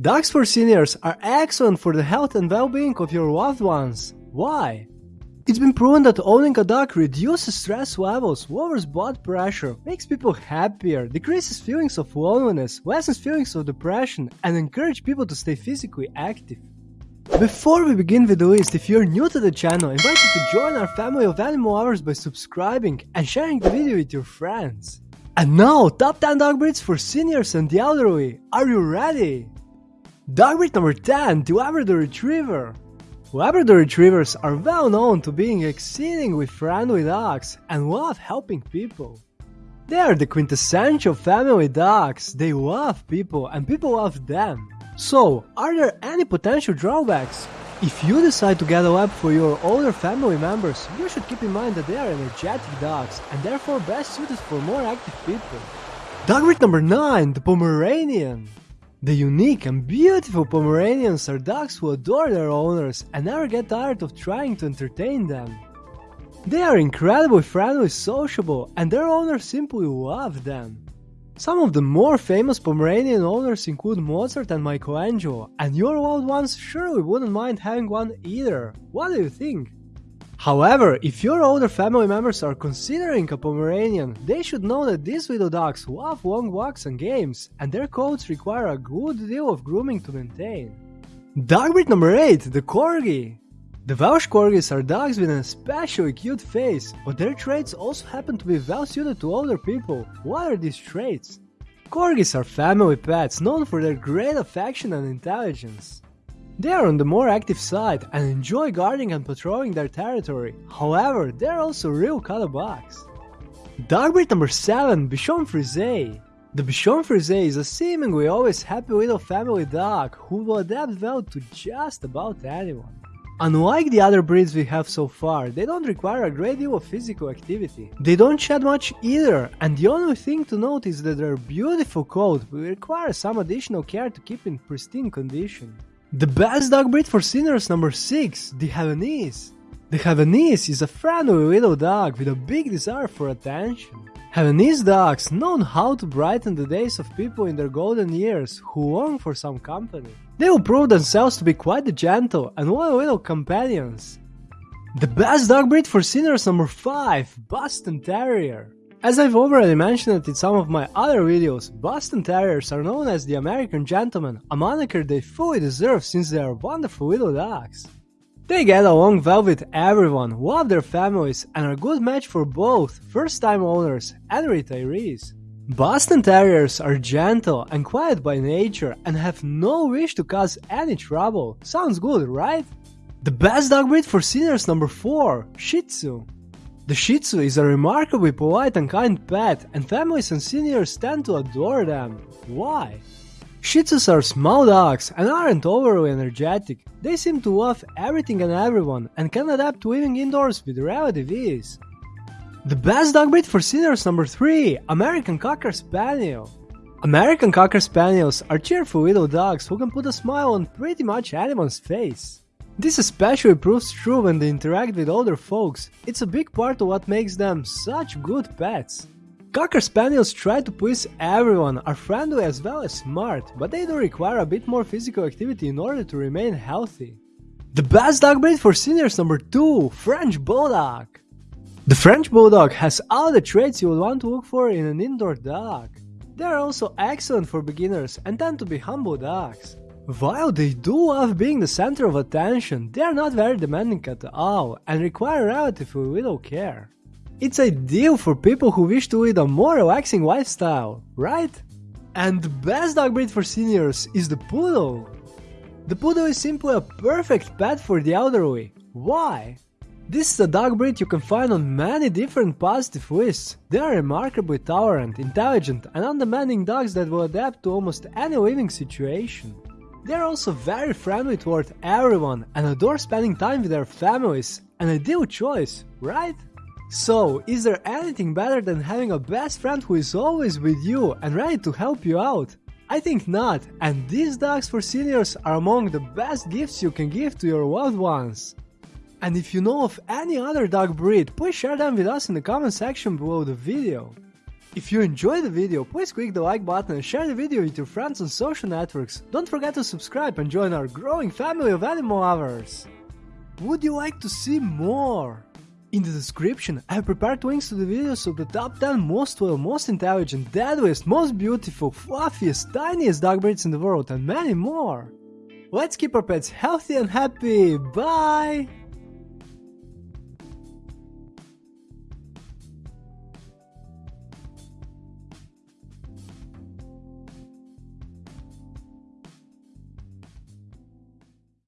Dogs for seniors are excellent for the health and well-being of your loved ones. Why? It's been proven that owning a dog reduces stress levels, lowers blood pressure, makes people happier, decreases feelings of loneliness, lessens feelings of depression, and encourages people to stay physically active. Before we begin with the list, if you're new to the channel, I invite you to join our family of animal lovers by subscribing and sharing the video with your friends. And now, top 10 dog breeds for seniors and the elderly. Are you ready? Dog breed number 10, the Labrador Retriever. Labrador Retrievers are well known to being exceedingly friendly dogs and love helping people. They are the quintessential family dogs, they love people and people love them. So, are there any potential drawbacks? If you decide to get a lab for your older family members, you should keep in mind that they are energetic dogs and therefore best suited for more active people. Dog breed number 9, the Pomeranian. The unique and beautiful Pomeranians are dogs who adore their owners and never get tired of trying to entertain them. They are incredibly friendly, sociable, and their owners simply love them. Some of the more famous Pomeranian owners include Mozart and Michelangelo, and your loved ones surely wouldn't mind having one either. What do you think? However, if your older family members are considering a Pomeranian, they should know that these little dogs love long walks and games, and their coats require a good deal of grooming to maintain. Dog breed number 8, the Corgi. The Welsh Corgis are dogs with an especially cute face, but their traits also happen to be well suited to older people. What are these traits? Corgis are family pets known for their great affection and intelligence. They are on the more active side and enjoy guarding and patrolling their territory, however, they are also real bugs. Dog breed number 7, Bichon Frise. The Bichon Frise is a seemingly always happy little family dog who will adapt well to just about anyone. Unlike the other breeds we have so far, they don't require a great deal of physical activity. They don't shed much either, and the only thing to note is that their beautiful coat will require some additional care to keep in pristine condition. The best dog breed for seniors number 6, the Havanese. The Havanese is a friendly little dog with a big desire for attention. Havanese dogs know how to brighten the days of people in their golden years who long for some company. They will prove themselves to be quite gentle and loyal little companions. The best dog breed for seniors number 5, Boston Terrier. As I've already mentioned in some of my other videos, Boston Terriers are known as the American Gentleman, a moniker they fully deserve since they are wonderful little dogs. They get along well with everyone, love their families, and are a good match for both first-time owners and retirees. Boston Terriers are gentle and quiet by nature and have no wish to cause any trouble. Sounds good, right? The best dog breed for seniors number 4, Shih Tzu. The Shih Tzu is a remarkably polite and kind pet, and families and seniors tend to adore them. Why? Shih Tzus are small dogs and aren't overly energetic. They seem to love everything and everyone and can adapt to living indoors with relative ease. The best dog breed for seniors number 3, American Cocker Spaniel. American Cocker Spaniels are cheerful little dogs who can put a smile on pretty much anyone's face. This especially proves true when they interact with older folks, it's a big part of what makes them such good pets. Cocker Spaniels try to please everyone, are friendly as well as smart, but they do require a bit more physical activity in order to remain healthy. The best dog breed for seniors number 2, French Bulldog. The French Bulldog has all the traits you would want to look for in an indoor dog. They are also excellent for beginners and tend to be humble dogs. While they do love being the center of attention, they are not very demanding at all and require relatively little care. It's ideal for people who wish to lead a more relaxing lifestyle, right? And the best dog breed for seniors is the Poodle. The Poodle is simply a perfect pet for the elderly. Why? This is a dog breed you can find on many different positive lists. They are remarkably tolerant, intelligent and undemanding dogs that will adapt to almost any living situation. They're also very friendly toward everyone and adore spending time with their families. An ideal choice, right? So, is there anything better than having a best friend who is always with you and ready to help you out? I think not, and these dogs for seniors are among the best gifts you can give to your loved ones. And if you know of any other dog breed, please share them with us in the comment section below the video. If you enjoyed the video, please click the like button and share the video with your friends on social networks. Don't forget to subscribe and join our growing family of animal lovers. Would you like to see more? In the description, I have prepared links to the videos of the top 10 most loyal, most intelligent, deadliest, most beautiful, fluffiest, tiniest dog breeds in the world and many more. Let's keep our pets healthy and happy. Bye!